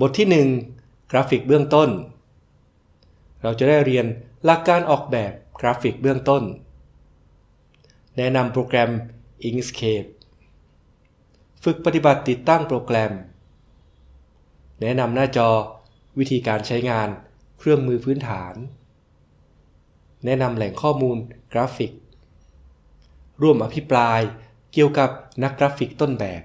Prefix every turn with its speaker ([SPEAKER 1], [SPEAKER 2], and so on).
[SPEAKER 1] บทที่ 1 กราฟิกเบื้องต้น เราจะได้เรียนหลักการออกแบบกราฟิกเบื้องต้น แนะนำโปรแกรม Inkscape ฝึกปฏิบัติติดตั้งโปรแกรม แนะนำหน้าจอวิธีการใช้งานเครื่องมือพื้นฐาน แนะนำแหล่งข้อมูลกราฟิก ร่วมอภิปรายเกี่ยวกับนักกราฟิกต้นแบบ